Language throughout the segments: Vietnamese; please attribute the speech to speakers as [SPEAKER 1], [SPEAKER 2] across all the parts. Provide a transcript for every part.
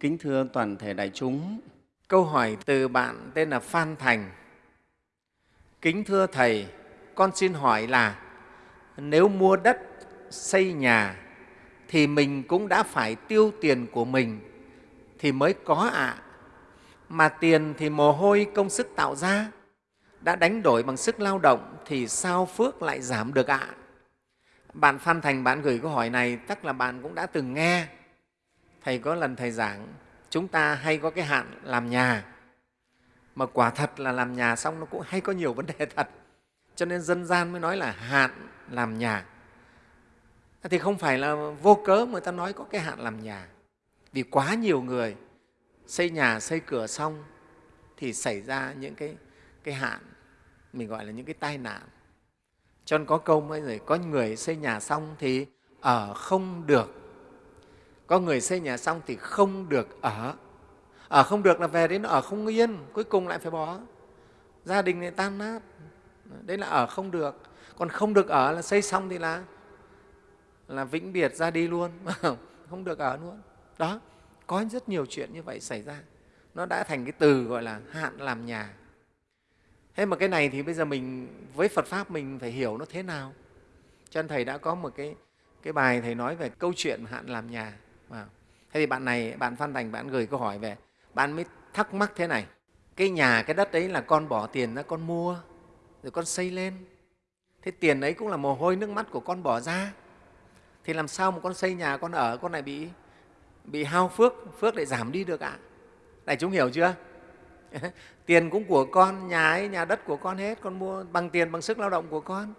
[SPEAKER 1] Kính thưa toàn thể đại chúng,
[SPEAKER 2] Câu hỏi từ bạn tên là Phan Thành. Kính thưa Thầy, con xin hỏi là nếu mua đất, xây nhà thì mình cũng đã phải tiêu tiền của mình thì mới có ạ. À. Mà tiền thì mồ hôi công sức tạo ra, đã đánh đổi bằng sức lao động thì sao phước lại giảm được ạ? À? Bạn Phan Thành bạn gửi câu hỏi này chắc là bạn cũng đã từng nghe. Thầy có lần Thầy giảng, chúng ta hay có cái hạn làm nhà, mà quả thật là làm nhà xong nó cũng hay có nhiều vấn đề thật. Cho nên dân gian mới nói là hạn làm nhà. Thì không phải là vô cớ người ta nói có cái hạn làm nhà. Vì quá nhiều người xây nhà, xây cửa xong thì xảy ra những cái, cái hạn, mình gọi là những cái tai nạn cho nên có câu mới rồi, có người xây nhà xong thì ở không được. Có người xây nhà xong thì không được ở. Ở không được là về đến ở không yên, cuối cùng lại phải bỏ. Gia đình này tan nát. Đấy là ở không được. Còn không được ở là xây xong thì là là vĩnh biệt ra đi luôn, không được ở luôn. Đó, có rất nhiều chuyện như vậy xảy ra. Nó đã thành cái từ gọi là hạn làm nhà thế mà cái này thì bây giờ mình với phật pháp mình phải hiểu nó thế nào cho nên thầy đã có một cái cái bài thầy nói về câu chuyện hạn làm nhà wow. thế thì bạn này, bạn phan thành, bạn gửi câu hỏi về, bạn mới thắc mắc thế này. Cái nhà, cái đất đấy là con bỏ tiền ra con mua, rồi con xây lên. Thế tiền ấy cũng là mồ hôi nước mắt của con bỏ ra. Thì làm sao mà con xây nhà, con ở, con lại bị bị hao phước phước lại giảm đi được ạ? À? đại chúng hiểu chưa? Tiền cũng của con, nhà ấy, nhà đất của con hết, con mua bằng tiền, bằng sức lao động của con.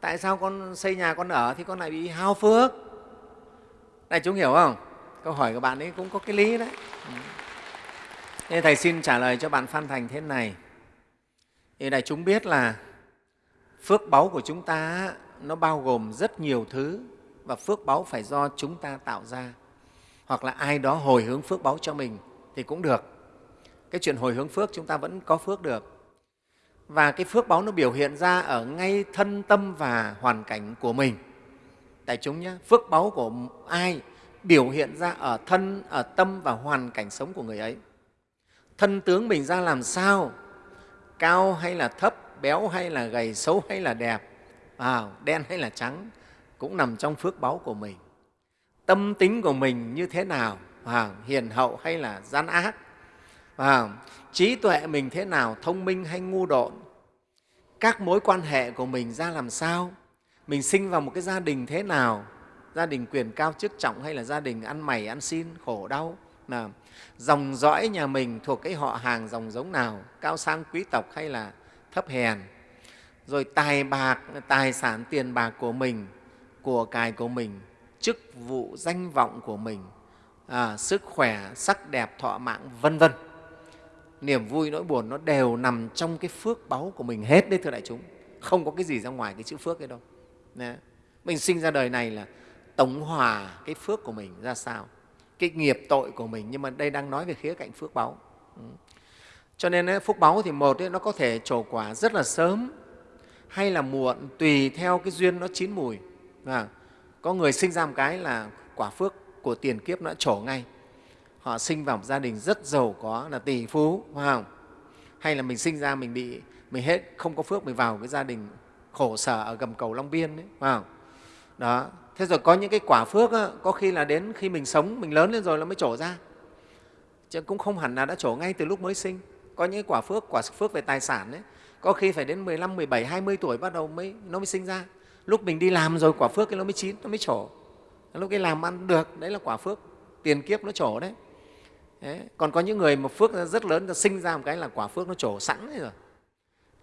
[SPEAKER 2] Tại sao con xây nhà, con ở thì con lại bị hao phước? Đại chúng hiểu không? Câu hỏi của bạn ấy cũng có cái lý đấy. Ừ. Nên thầy xin trả lời cho bạn phan thành thế này. Thì đại chúng biết là phước báu của chúng ta nó bao gồm rất nhiều thứ và phước báu phải do chúng ta tạo ra. Hoặc là ai đó hồi hướng phước báu cho mình thì cũng được. Cái chuyện hồi hướng phước chúng ta vẫn có phước được. Và cái phước báu nó biểu hiện ra ở ngay thân tâm và hoàn cảnh của mình. Đại chúng nhé phước báu của ai biểu hiện ra ở thân ở tâm và hoàn cảnh sống của người ấy. Thân tướng mình ra làm sao? Cao hay là thấp béo hay là gầy xấu hay là đẹp à, đen hay là trắng cũng nằm trong phước báu của mình. Tâm tính của mình như thế nào? À, hiền hậu hay là gian ác? À, trí tuệ mình thế nào? Thông minh hay ngu độn? Các mối quan hệ của mình ra làm sao? Mình sinh vào một cái gia đình thế nào? Gia đình quyền cao chức trọng hay là gia đình ăn mày ăn xin khổ đau? Là dòng dõi nhà mình thuộc cái họ hàng dòng giống nào? Cao sang quý tộc hay là thấp hèn? Rồi tài bạc tài sản tiền bạc của mình của cải của mình chức vụ danh vọng của mình à, sức khỏe sắc đẹp thọ mạng vân vân. Niềm vui nỗi buồn nó đều nằm trong cái phước báu của mình hết đấy thưa đại chúng. Không có cái gì ra ngoài cái chữ phước ấy đâu. Đấy. mình sinh ra đời này là tổng hòa cái phước của mình ra sao? Cái nghiệp tội của mình nhưng mà đây đang nói về khía cạnh phước báu. Ừ. Cho nên phước báu thì một ấy, nó có thể trổ quả rất là sớm hay là muộn tùy theo cái duyên nó chín mùi. À, có người sinh ra một cái là quả phước của tiền kiếp nó đã trổ ngay. Họ sinh vào một gia đình rất giàu có là tỷ phú phải không? Hay là mình sinh ra mình bị mình hết không có phước mình vào cái gia đình khổ sở ở gầm cầu long biên đấy phải không? Đó. Thế rồi có những cái quả phước á, có khi là đến khi mình sống mình lớn lên rồi nó mới trổ ra. Chứ cũng không hẳn là đã trổ ngay từ lúc mới sinh. Có những quả phước quả phước về tài sản đấy có khi phải đến 15, 17, 20 tuổi bắt đầu mới nó mới sinh ra. Lúc mình đi làm rồi quả phước cái nó mới chín nó mới trổ. Lúc cái làm ăn được đấy là quả phước. Tiền kiếp nó trổ đấy. Đấy. Còn có những người mà phước rất lớn, sinh ra một cái là quả phước nó trổ sẵn rồi.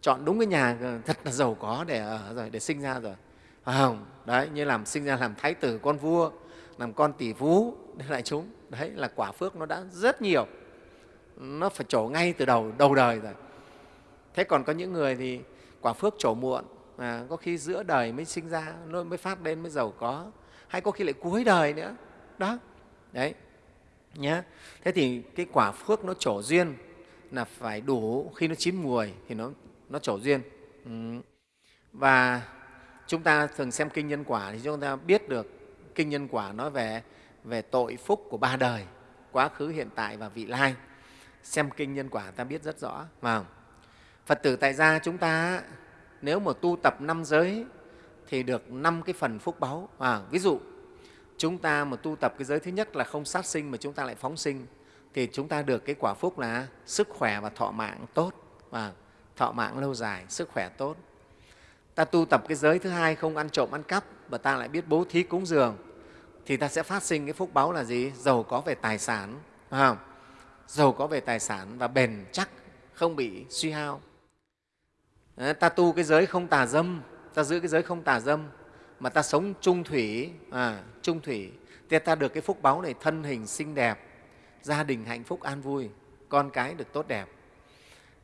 [SPEAKER 2] Chọn đúng cái nhà ờ, thật là giàu có để ở rồi, để sinh ra rồi. À, không? Đấy, như làm sinh ra làm thái tử con vua, làm con tỷ phú, lại chúng. Đấy là quả phước nó đã rất nhiều. Nó phải trổ ngay từ đầu, đầu đời rồi. Thế còn có những người thì quả phước trổ muộn, à, có khi giữa đời mới sinh ra, nó mới phát lên mới giàu có, hay có khi lại cuối đời nữa. Đó, đấy nhé thế thì cái quả phước nó trổ duyên là phải đủ khi nó chín mùi thì nó nó trổ duyên ừ. và chúng ta thường xem kinh nhân quả thì chúng ta biết được kinh nhân quả nói về về tội phúc của ba đời quá khứ hiện tại và vị lai. Xem kinh nhân quả ta biết rất rõ mà phật tử tại gia chúng ta nếu mà tu tập năm giới thì được năm cái phần phúc báu à, ví dụ chúng ta mà tu tập cái giới thứ nhất là không sát sinh mà chúng ta lại phóng sinh thì chúng ta được cái quả phúc là sức khỏe và thọ mạng tốt và thọ mạng lâu dài sức khỏe tốt ta tu tập cái giới thứ hai không ăn trộm ăn cắp và ta lại biết bố thí cúng dường thì ta sẽ phát sinh cái phúc báo là gì? Giàu có về tài sản không? giàu có về tài sản và bền chắc không bị suy hao. Đấy, ta tu cái giới không tà dâm ta giữ cái giới không tà dâm mà ta sống trung thủy à, trung thủy thì ta được cái phúc báo này thân hình xinh đẹp gia đình hạnh phúc an vui con cái được tốt đẹp.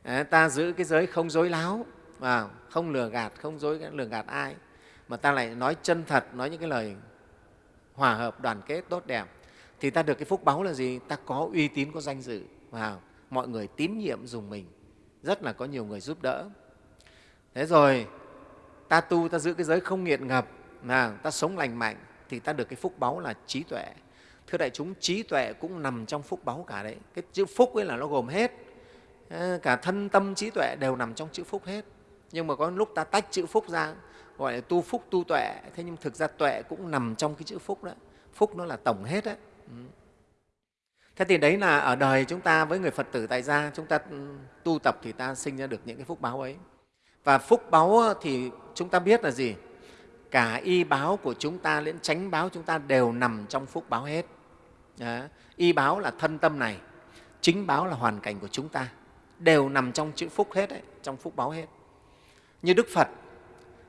[SPEAKER 2] Đấy, ta giữ cái giới không dối láo à, không lừa gạt không dối lừa gạt ai. Mà ta lại nói chân thật nói những cái lời hòa hợp đoàn kết tốt đẹp. Thì ta được cái phúc báu là gì? Ta có uy tín có danh dự. Và mọi người tín nhiệm dùng mình. Rất là có nhiều người giúp đỡ. Thế rồi ta tu ta giữ cái giới không nghiện ngập. Là ta sống lành mạnh thì ta được cái phúc báu là trí tuệ. Thưa đại chúng trí tuệ cũng nằm trong phúc báu cả đấy. Cái chữ phúc ấy là nó gồm hết. Ờ, cả thân tâm trí tuệ đều nằm trong chữ phúc hết nhưng mà có lúc ta tách chữ phúc ra gọi là tu phúc tu tuệ. Thế nhưng thực ra tuệ cũng nằm trong cái chữ phúc đó. Phúc nó là tổng hết đấy ừ. thế thì đấy là ở đời chúng ta với người phật tử tại gia chúng ta ừ, tu tập thì ta sinh ra được những cái phúc báo ấy. Và phúc báo thì chúng ta biết là gì? Cả y báo của chúng ta lẫn tránh báo chúng ta đều nằm trong phúc báo hết. Đó. y báo là thân tâm này chính báo là hoàn cảnh của chúng ta đều nằm trong chữ phúc hết đấy, trong phúc báo hết như đức phật.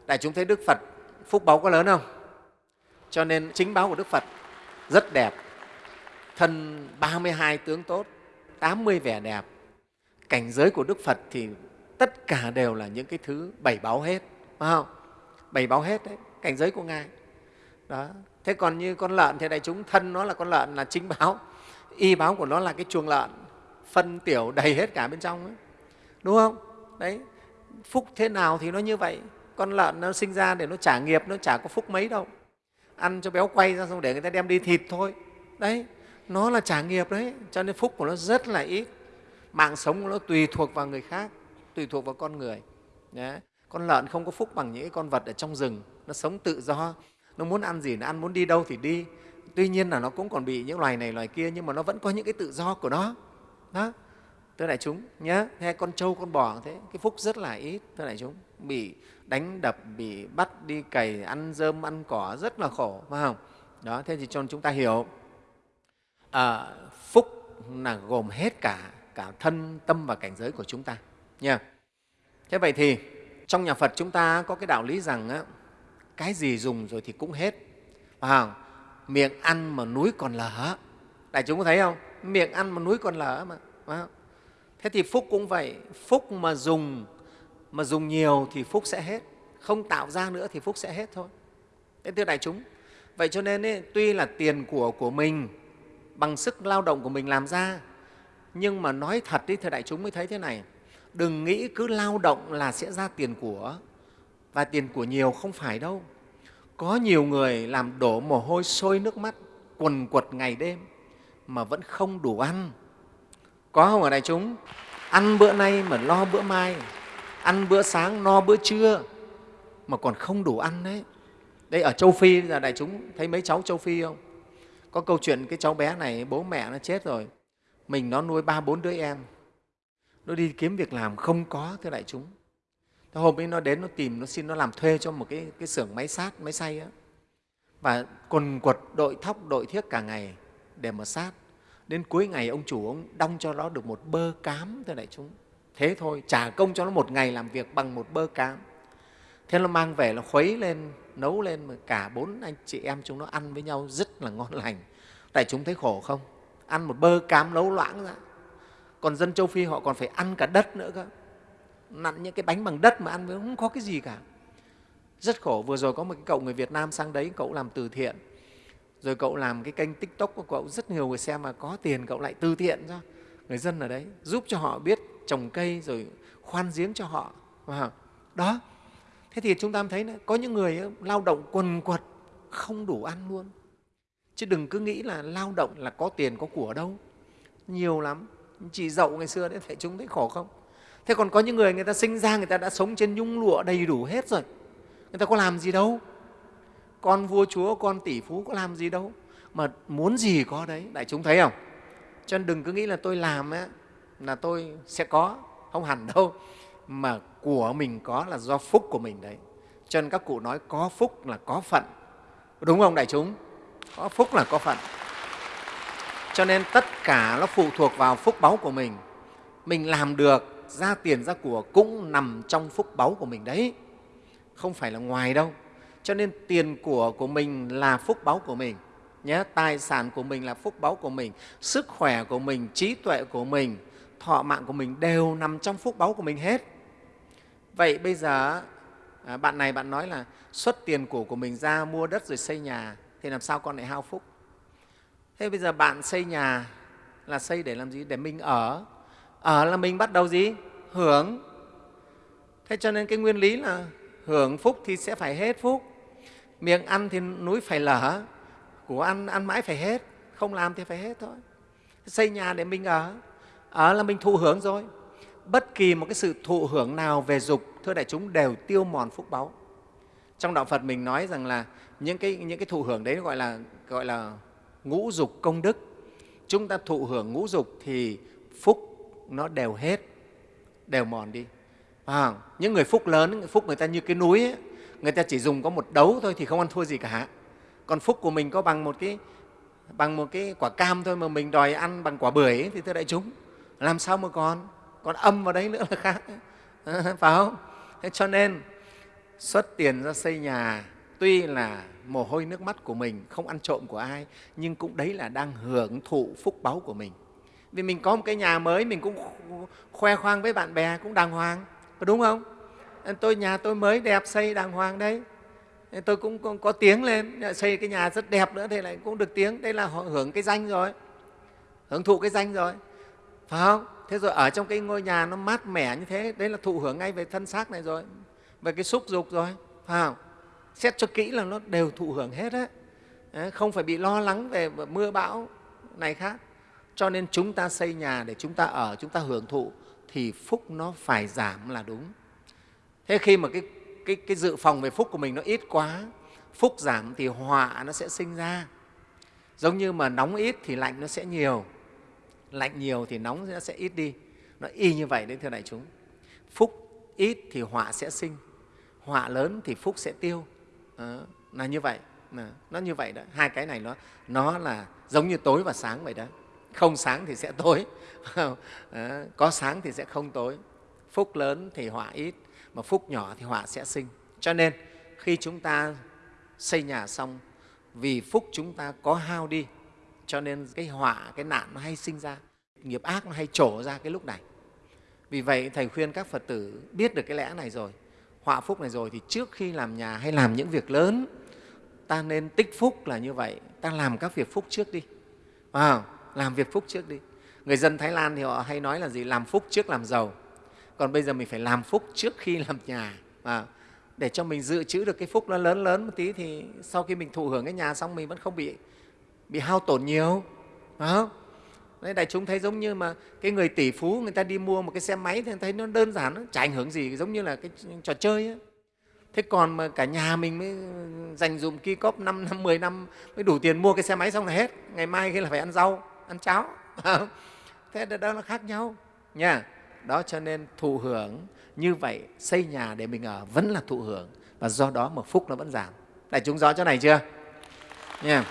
[SPEAKER 2] Đại chúng thấy đức phật phúc báo có lớn không? Cho nên chính báo của đức phật rất đẹp. Thân 32 tướng tốt 80 vẻ đẹp. Cảnh giới của đức phật thì tất cả đều là những cái thứ bảy báo hết, phải không? Bảy báo hết đấy, cảnh giới của ngài. Đó. Thế còn như con lợn thì đại chúng, thân nó là con lợn là chính báo. Y báo của nó là cái chuồng lợn, phân tiểu đầy hết cả bên trong ấy. đúng không? Đấy phúc thế nào thì nó như vậy. Con lợn nó sinh ra để nó trả nghiệp, nó chả có phúc mấy đâu. Ăn cho béo quay ra xong để người ta đem đi thịt thôi. Đấy, nó là trả nghiệp đấy, cho nên phúc của nó rất là ít. Mạng sống của nó tùy thuộc vào người khác, tùy thuộc vào con người. Đấy. con lợn không có phúc bằng những con vật ở trong rừng. Nó sống tự do, nó muốn ăn gì nó ăn, muốn đi đâu thì đi. Tuy nhiên là nó cũng còn bị những loài này, loài kia, nhưng mà nó vẫn có những cái tự do của nó. Đó thưa đại chúng nhé hay con trâu con bò thế cái phúc rất là ít thưa đại chúng. Bị đánh đập bị bắt đi cày ăn dơm ăn cỏ rất là khổ phải không? Đó thế thì cho chúng ta hiểu. À, phúc là gồm hết cả cả thân tâm và cảnh giới của chúng ta nha thế vậy thì trong nhà phật chúng ta có cái đạo lý rằng á, cái gì dùng rồi thì cũng hết phải không? Miệng ăn mà núi còn lở đại chúng có thấy không? Miệng ăn mà núi còn lở mà phải không? Thế thì phúc cũng vậy. Phúc mà dùng mà dùng nhiều thì phúc sẽ hết. Không tạo ra nữa thì phúc sẽ hết thôi. Thế thưa đại chúng vậy cho nên ấy, tuy là tiền của của mình bằng sức lao động của mình làm ra nhưng mà nói thật đi thưa đại chúng mới thấy thế này. Đừng nghĩ cứ lao động là sẽ ra tiền của và tiền của nhiều không phải đâu. Có nhiều người làm đổ mồ hôi sôi nước mắt quần quật ngày đêm mà vẫn không đủ ăn có không ở đại chúng? Ăn bữa nay mà lo bữa mai ăn bữa sáng no bữa trưa mà còn không đủ ăn đấy đây ở châu phi là đại chúng thấy mấy cháu châu phi không? Có câu chuyện cái cháu bé này bố mẹ nó chết rồi mình nó nuôi ba bốn đứa em. Nó đi kiếm việc làm không có thưa đại chúng. Thế hôm ấy nó đến nó tìm nó xin nó làm thuê cho một cái, cái xưởng máy sát máy xay á. Và quần quật đội thóc đội thiết cả ngày để mà sát đến cuối ngày ông chủ ông đong cho nó được một bơ cám thưa đại chúng. Thế thôi, trả công cho nó một ngày làm việc bằng một bơ cám. Thế nó mang về, nó khuấy lên, nấu lên mà cả bốn anh chị em chúng nó ăn với nhau rất là ngon lành. Đại chúng thấy khổ không? Ăn một bơ cám nấu loãng ra. Còn dân châu phi họ còn phải ăn cả đất nữa cơ. Nặn những cái bánh bằng đất mà ăn với không có cái gì cả. Rất khổ, vừa rồi có một cái cậu người việt nam sang đấy, cậu làm từ thiện rồi cậu làm cái kênh tiktok của cậu rất nhiều người xem mà có tiền cậu lại từ thiện cho người dân ở đấy giúp cho họ biết trồng cây rồi khoan giếng cho họ. Đó thế thì chúng ta thấy đấy, có những người lao động quần quật không đủ ăn luôn. Chứ đừng cứ nghĩ là lao động là có tiền có của đâu. Nhiều lắm. Chị dậu ngày xưa đấy phải chúng thấy khổ không? Thế còn có những người người ta sinh ra người ta đã sống trên nhung lụa đầy đủ hết rồi. Người ta có làm gì đâu con vua chúa con tỷ phú có làm gì đâu mà muốn gì có đấy. Đại chúng thấy không? Cho nên đừng cứ nghĩ là tôi làm ấy, là tôi sẽ có. Không hẳn đâu mà của mình có là do phúc của mình đấy. Cho nên các cụ nói có phúc là có phận. Đúng không đại chúng? Có phúc là có phận. Cho nên tất cả nó phụ thuộc vào phúc báu của mình. Mình làm được ra tiền ra của cũng nằm trong phúc báu của mình đấy. Không phải là ngoài đâu cho nên tiền của của mình là phúc báu của mình, nhé. Tài sản của mình là phúc báu của mình, sức khỏe của mình, trí tuệ của mình, thọ mạng của mình đều nằm trong phúc báu của mình hết. Vậy bây giờ à, bạn này bạn nói là xuất tiền của của mình ra, mua đất rồi xây nhà, thì làm sao con lại hao phúc? Thế bây giờ bạn xây nhà là xây để làm gì? Để mình ở. Ở là mình bắt đầu gì? Hưởng. Thế cho nên cái nguyên lý là hưởng phúc thì sẽ phải hết phúc miệng ăn thì núi phải lở của ăn ăn mãi phải hết. Không làm thì phải hết thôi. Xây nhà để mình ở. Ở là mình thụ hưởng rồi. Bất kỳ một cái sự thụ hưởng nào về dục thưa đại chúng đều tiêu mòn phúc báu. Trong đạo phật mình nói rằng là những cái những cái thụ hưởng đấy gọi là gọi là ngũ dục công đức. Chúng ta thụ hưởng ngũ dục thì phúc nó đều hết đều mòn đi. À, những người phúc lớn phúc người ta như cái núi ấy, người ta chỉ dùng có một đấu thôi thì không ăn thua gì cả. Còn phúc của mình có bằng một cái bằng một cái quả cam thôi mà mình đòi ăn bằng quả bưởi ấy, thì thưa đại chúng làm sao mà còn còn âm vào đấy nữa là khác. Phải không? Thế cho nên xuất tiền ra xây nhà tuy là mồ hôi nước mắt của mình không ăn trộm của ai nhưng cũng đấy là đang hưởng thụ phúc báu của mình. Vì mình có một cái nhà mới mình cũng khoe khoang với bạn bè cũng đàng hoàng. Có đúng không? Tôi nhà tôi mới đẹp xây đàng hoàng đấy. Tôi cũng có, có tiếng lên. Xây cái nhà rất đẹp nữa thì lại cũng được tiếng. Đây là họ hưởng cái danh rồi. Hưởng thụ cái danh rồi. Phải không? Thế rồi ở trong cái ngôi nhà nó mát mẻ như thế đấy là thụ hưởng ngay về thân xác này rồi. Về cái xúc dục rồi. Phải không? Xét cho kỹ là nó đều thụ hưởng hết á. Không phải bị lo lắng về mưa bão này khác. Cho nên chúng ta xây nhà để chúng ta ở chúng ta hưởng thụ thì phúc nó phải giảm là đúng thế khi mà cái, cái, cái dự phòng về phúc của mình nó ít quá phúc giảm thì họa nó sẽ sinh ra. Giống như mà nóng ít thì lạnh nó sẽ nhiều lạnh nhiều thì nóng nó sẽ ít đi. Nó y như vậy đấy thưa đại chúng. Phúc ít thì họa sẽ sinh họa lớn thì phúc sẽ tiêu. Đó, là như vậy. Đó, nó như vậy đó. Hai cái này nó nó là giống như tối và sáng vậy đó. Không sáng thì sẽ tối. Đó, có sáng thì sẽ không tối. Phúc lớn thì họa ít mà phúc nhỏ thì họa sẽ sinh. Cho nên khi chúng ta xây nhà xong vì phúc chúng ta có hao đi cho nên cái họa cái nạn nó hay sinh ra nghiệp ác nó hay trổ ra cái lúc này. Vì vậy thầy khuyên các phật tử biết được cái lẽ này rồi họa phúc này rồi thì trước khi làm nhà hay làm những việc lớn ta nên tích phúc là như vậy. Ta làm các việc phúc trước đi. À, làm việc phúc trước đi. Người dân thái lan thì họ hay nói là gì? Làm phúc trước làm giàu còn bây giờ mình phải làm phúc trước khi làm nhà. À, để cho mình dự trữ được cái phúc nó lớn lớn một tí thì sau khi mình thụ hưởng cái nhà xong mình vẫn không bị bị hao tổn nhiều. Phải không? Đấy, đại chúng thấy giống như mà cái người tỷ phú người ta đi mua một cái xe máy thì thấy nó đơn giản nó chả ảnh hưởng gì giống như là cái trò chơi ấy. thế còn mà cả nhà mình mới dành dụm ki cóp 5 năm 10 năm mới đủ tiền mua cái xe máy xong là hết. Ngày mai khi là phải ăn rau ăn cháo. Thế đó nó khác nhau nha đó cho nên thụ hưởng như vậy, xây nhà để mình ở vẫn là thụ hưởng. Và do đó mà phúc nó vẫn giảm. Đại chúng rõ chỗ này chưa? Nha. yeah.